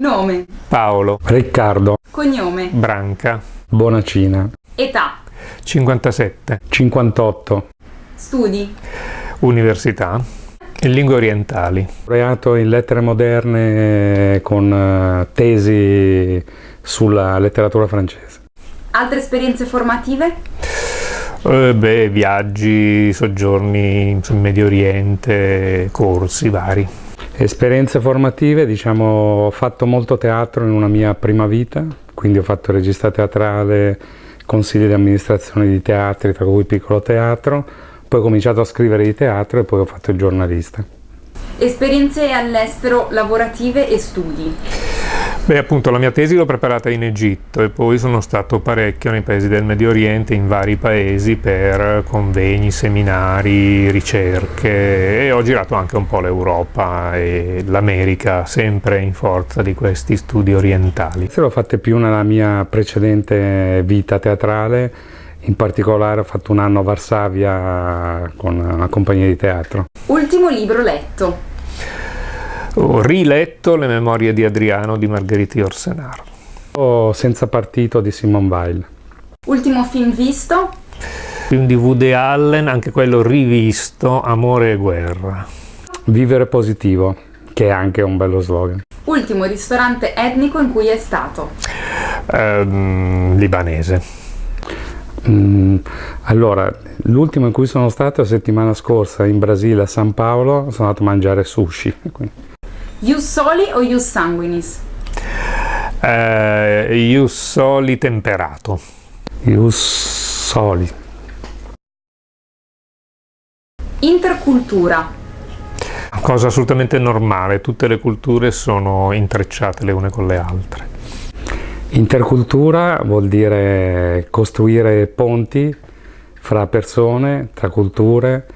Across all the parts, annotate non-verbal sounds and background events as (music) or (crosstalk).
Nome. Paolo. Riccardo. Cognome. Branca. Bonacina. Età. 57. 58. Studi. Università. In lingue orientali. Laureato in lettere moderne con eh, tesi sulla letteratura francese. Altre esperienze formative? Eh, beh, viaggi, soggiorni in Medio Oriente, corsi vari. Esperienze formative, diciamo, ho fatto molto teatro in una mia prima vita, quindi ho fatto regista teatrale, consigli di amministrazione di teatri, tra cui piccolo teatro, poi ho cominciato a scrivere di teatro e poi ho fatto il giornalista. Esperienze all'estero lavorative e studi? Beh, appunto, la mia tesi l'ho preparata in Egitto e poi sono stato parecchio nei paesi del Medio Oriente, in vari paesi per convegni, seminari, ricerche e ho girato anche un po' l'Europa e l'America, sempre in forza di questi studi orientali. Se l'ho fatte più nella mia precedente vita teatrale, in particolare ho fatto un anno a Varsavia con una compagnia di teatro. Ultimo libro letto? Ho riletto le memorie di Adriano di Margheriti Orsenar. Ho Senza partito di Simone Weil. Ultimo film visto? Film di Woody Allen, anche quello rivisto, Amore e guerra. Vivere positivo, che è anche un bello slogan. Ultimo ristorante etnico in cui è stato? Ehm, libanese. Mm, allora, l'ultimo in cui sono stato la settimana scorsa in Brasile, a San Paolo, sono andato a mangiare sushi. Ius soli o ius sanguinis? Eh, ius soli temperato. Ius soli. Intercultura. Cosa assolutamente normale, tutte le culture sono intrecciate le une con le altre. Intercultura vuol dire costruire ponti fra persone, tra culture,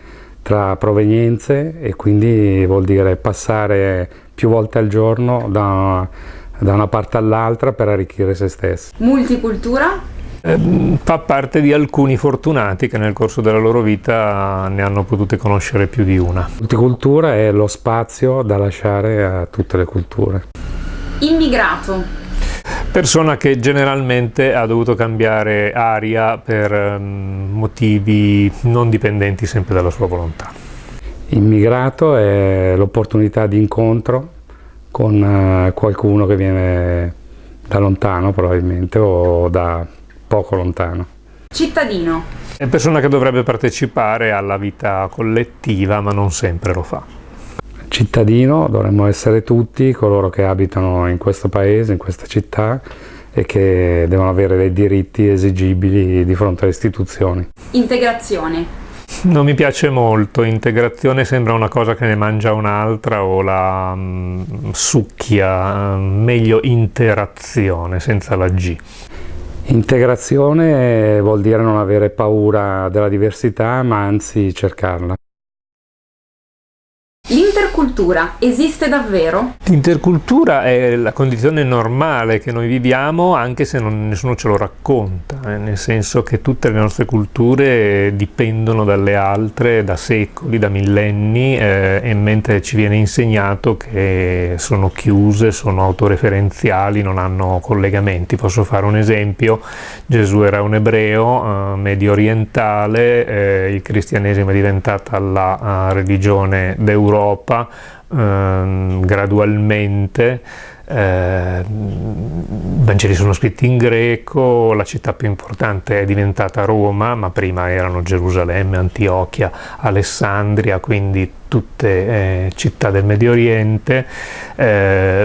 tra provenienze e quindi vuol dire passare più volte al giorno da, da una parte all'altra per arricchire se stessi. Multicultura? Eh, fa parte di alcuni fortunati che nel corso della loro vita ne hanno potute conoscere più di una. Multicultura è lo spazio da lasciare a tutte le culture. Immigrato? Persona che generalmente ha dovuto cambiare aria per um, motivi non dipendenti sempre dalla sua volontà. Immigrato è l'opportunità di incontro con uh, qualcuno che viene da lontano probabilmente o da poco lontano. Cittadino? È persona che dovrebbe partecipare alla vita collettiva ma non sempre lo fa cittadino dovremmo essere tutti coloro che abitano in questo paese, in questa città e che devono avere dei diritti esigibili di fronte alle istituzioni. Integrazione. Non mi piace molto, integrazione sembra una cosa che ne mangia un'altra o la um, succhia, meglio interazione senza la G. Integrazione vuol dire non avere paura della diversità ma anzi cercarla. L'intercultura esiste davvero? L'intercultura è la condizione normale che noi viviamo anche se non, nessuno ce lo racconta, eh, nel senso che tutte le nostre culture dipendono dalle altre da secoli, da millenni eh, e mentre ci viene insegnato che sono chiuse, sono autoreferenziali, non hanno collegamenti. Posso fare un esempio, Gesù era un ebreo eh, medio orientale, eh, il cristianesimo è diventata la uh, religione d'Europa Europa ehm, gradualmente eh, Vangeli sono scritti in greco, la città più importante è diventata Roma, ma prima erano Gerusalemme, Antiochia, Alessandria, quindi tutte eh, città del Medio Oriente eh,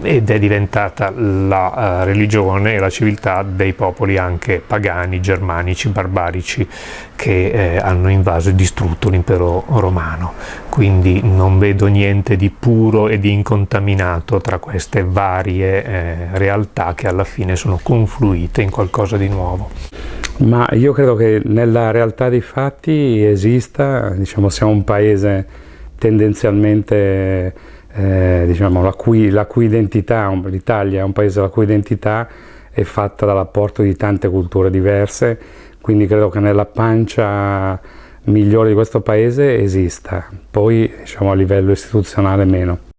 ed è diventata la uh, religione e la civiltà dei popoli anche pagani, germanici, barbarici che eh, hanno invaso e distrutto l'impero romano. Quindi non vedo niente di puro e di incontaminato tra queste varie eh, realtà che alla fine sono confluite in qualcosa di nuovo. Ma io credo che nella realtà dei fatti esista, diciamo, siamo un paese tendenzialmente, eh, diciamo, la cui, la cui identità, l'Italia è un paese la cui identità è fatta dall'apporto di tante culture diverse, quindi credo che nella pancia migliore di questo paese esista, poi diciamo, a livello istituzionale meno.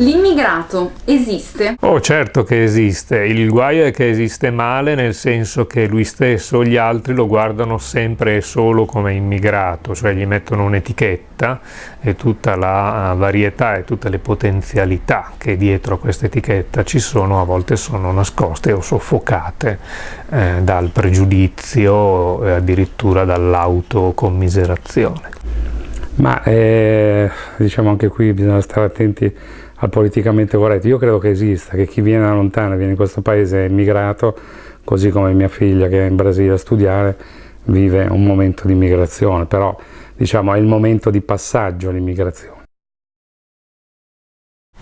L'immigrato esiste? Oh certo che esiste, il guaio è che esiste male nel senso che lui stesso o gli altri lo guardano sempre e solo come immigrato, cioè gli mettono un'etichetta e tutta la varietà e tutte le potenzialità che dietro a questa etichetta ci sono a volte sono nascoste o soffocate eh, dal pregiudizio e addirittura dall'autocommiserazione. Ma eh, diciamo anche qui bisogna stare attenti al politicamente corretto. Io credo che esista, che chi viene da lontano, viene in questo paese immigrato, così come mia figlia che è in Brasile a studiare, vive un momento di immigrazione, però diciamo è il momento di passaggio all'immigrazione.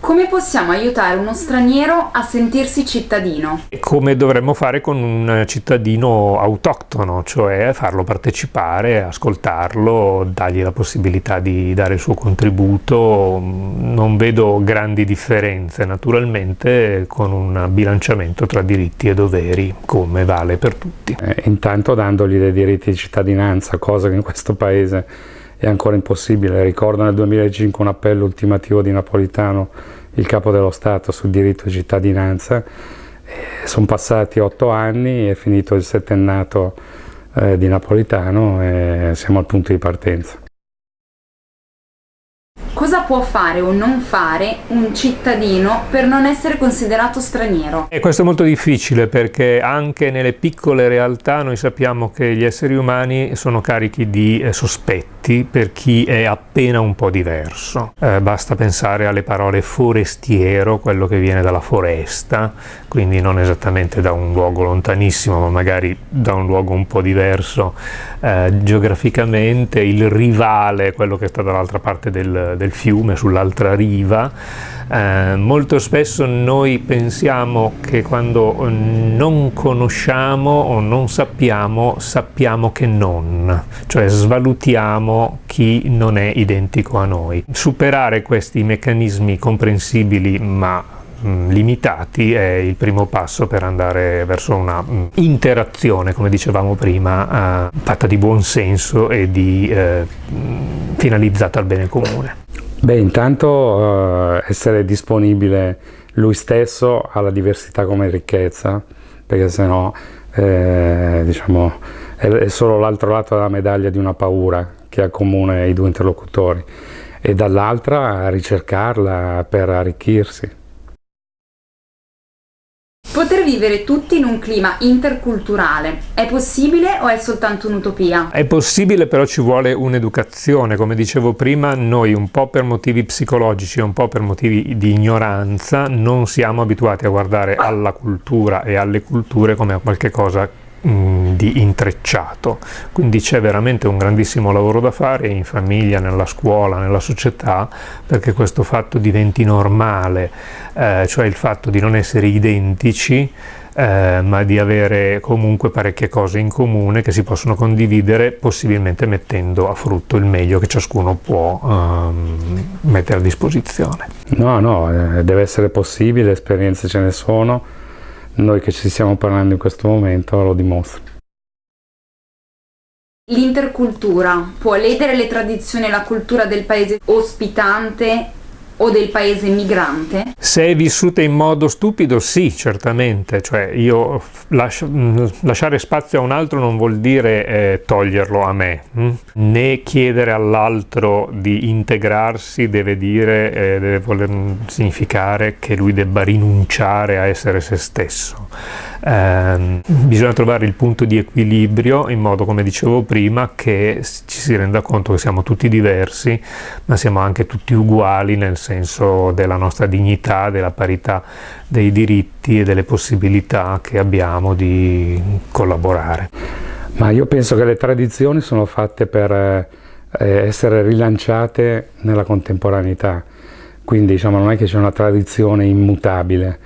Come possiamo aiutare uno straniero a sentirsi cittadino? Come dovremmo fare con un cittadino autoctono, cioè farlo partecipare, ascoltarlo, dargli la possibilità di dare il suo contributo. Non vedo grandi differenze, naturalmente con un bilanciamento tra diritti e doveri, come vale per tutti. Eh, intanto dandogli dei diritti di cittadinanza, cosa che in questo paese è ancora impossibile. Ricordo nel 2005 un appello ultimativo di Napolitano, il capo dello Stato, sul diritto di cittadinanza. Sono passati otto anni, è finito il settennato eh, di Napolitano e siamo al punto di partenza. Cosa può fare o non fare un cittadino per non essere considerato straniero? E questo è molto difficile perché anche nelle piccole realtà noi sappiamo che gli esseri umani sono carichi di eh, sospetti per chi è appena un po' diverso. Eh, basta pensare alle parole forestiero, quello che viene dalla foresta, quindi non esattamente da un luogo lontanissimo ma magari da un luogo un po' diverso eh, geograficamente, il rivale, quello che sta dall'altra parte del, del fiume, sull'altra riva. Eh, molto spesso noi pensiamo che quando non conosciamo o non sappiamo, sappiamo che non, cioè svalutiamo chi non è identico a noi. Superare questi meccanismi comprensibili ma mm, limitati è il primo passo per andare verso una mm, interazione, come dicevamo prima, eh, fatta di buon senso e di, eh, finalizzata al bene comune. Beh, intanto eh, essere disponibile lui stesso alla diversità come ricchezza, perché sennò eh, diciamo, è solo l'altro lato della medaglia di una paura che accomuna i due interlocutori e dall'altra ricercarla per arricchirsi. Poter vivere tutti in un clima interculturale è possibile o è soltanto un'utopia? È possibile però ci vuole un'educazione, come dicevo prima noi un po' per motivi psicologici e un po' per motivi di ignoranza non siamo abituati a guardare alla cultura e alle culture come a qualche cosa Di intrecciato, quindi c'è veramente un grandissimo lavoro da fare in famiglia, nella scuola, nella società, perché questo fatto diventi normale, eh, cioè il fatto di non essere identici, eh, ma di avere comunque parecchie cose in comune che si possono condividere, possibilmente mettendo a frutto il meglio che ciascuno può ehm, mettere a disposizione. No, no, eh, deve essere possibile, esperienze ce ne sono, noi che ci stiamo parlando in questo momento lo dimostra. L'intercultura può ledere le tradizioni e la cultura del paese ospitante o del paese migrante? Se è vissuta in modo stupido, sì, certamente, cioè io lasci lasciare spazio a un altro non vuol dire eh, toglierlo a me, hm? né chiedere all'altro di integrarsi deve dire, eh, deve voler significare che lui debba rinunciare a essere se stesso. Eh, bisogna trovare il punto di equilibrio in modo, come dicevo prima, che ci si renda conto che siamo tutti diversi, ma siamo anche tutti uguali nel senso della nostra dignità, della parità dei diritti e delle possibilità che abbiamo di collaborare. Ma io penso che le tradizioni sono fatte per eh, essere rilanciate nella contemporaneità, quindi diciamo, non è che c'è una tradizione immutabile,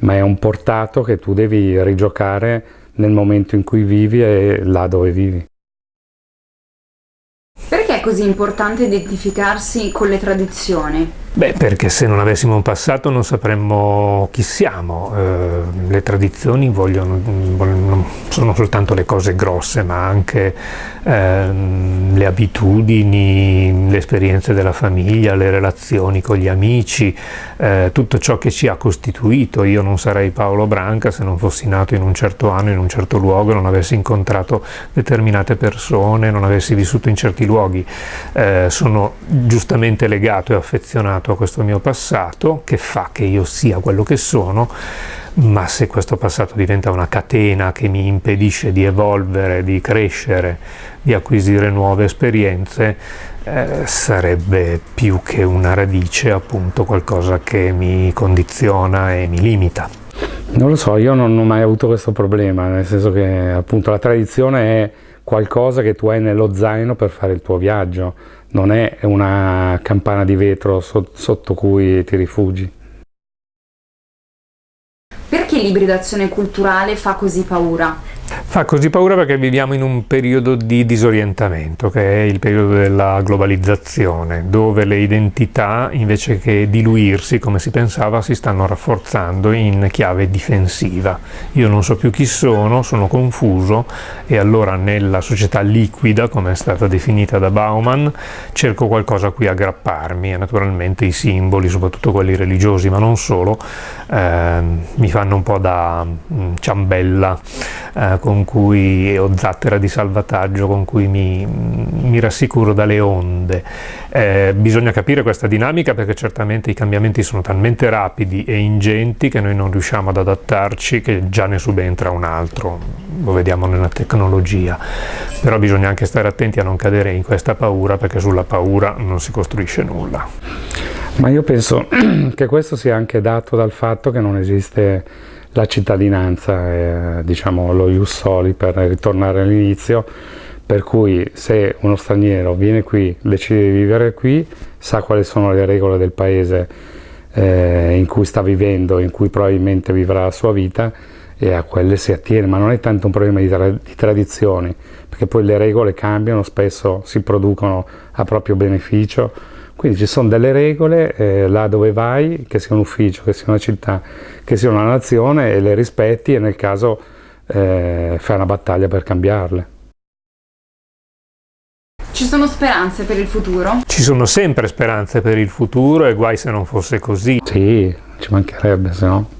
ma è un portato che tu devi rigiocare nel momento in cui vivi e là dove vivi. Perché è così importante identificarsi con le tradizioni? Beh, perché se non avessimo un passato non sapremmo chi siamo. Eh, le tradizioni vogliono, vogliono, sono soltanto le cose grosse, ma anche eh, le abitudini, le esperienze della famiglia, le relazioni con gli amici, eh, tutto ciò che ci ha costituito. Io non sarei Paolo Branca se non fossi nato in un certo anno, in un certo luogo, non avessi incontrato determinate persone, non avessi vissuto in certi luoghi. Eh, sono giustamente legato e affezionato a questo mio passato che fa che io sia quello che sono, ma se questo passato diventa una catena che mi impedisce di evolvere, di crescere, di acquisire nuove esperienze, eh, sarebbe più che una radice appunto qualcosa che mi condiziona e mi limita. Non lo so, io non ho mai avuto questo problema, nel senso che appunto la tradizione è qualcosa che tu hai nello zaino per fare il tuo viaggio, non è una campana di vetro sotto cui ti rifugi. Perché l'ibridazione culturale fa così paura? Fa così paura perché viviamo in un periodo di disorientamento, che è il periodo della globalizzazione, dove le identità, invece che diluirsi come si pensava, si stanno rafforzando in chiave difensiva. Io non so più chi sono, sono confuso e allora nella società liquida, come è stata definita da Bauman, cerco qualcosa a cui aggrapparmi e naturalmente i simboli, soprattutto quelli religiosi, ma non solo, eh, mi fanno un po' da mm, ciambella eh, con cui, o zattera di salvataggio con cui mi, mi rassicuro dalle onde. Eh, bisogna capire questa dinamica perché certamente i cambiamenti sono talmente rapidi e ingenti che noi non riusciamo ad adattarci che già ne subentra un altro, lo vediamo nella tecnologia, però bisogna anche stare attenti a non cadere in questa paura perché sulla paura non si costruisce nulla. Ma io penso (clears throat) che questo sia anche dato dal fatto che non esiste la cittadinanza, eh, diciamo lo ius soli per ritornare all'inizio, per cui se uno straniero viene qui, decide di vivere qui, sa quali sono le regole del paese eh, in cui sta vivendo, in cui probabilmente vivrà la sua vita e a quelle si attiene, ma non è tanto un problema di, tra di tradizioni, perché poi le regole cambiano, spesso si producono a proprio beneficio, quindi ci sono delle regole eh, là dove vai, che sia un ufficio, che sia una città, che sia una nazione, e le rispetti e nel caso eh, fai una battaglia per cambiarle. Ci sono speranze per il futuro? Ci sono sempre speranze per il futuro e guai se non fosse così. Sì, ci mancherebbe se no.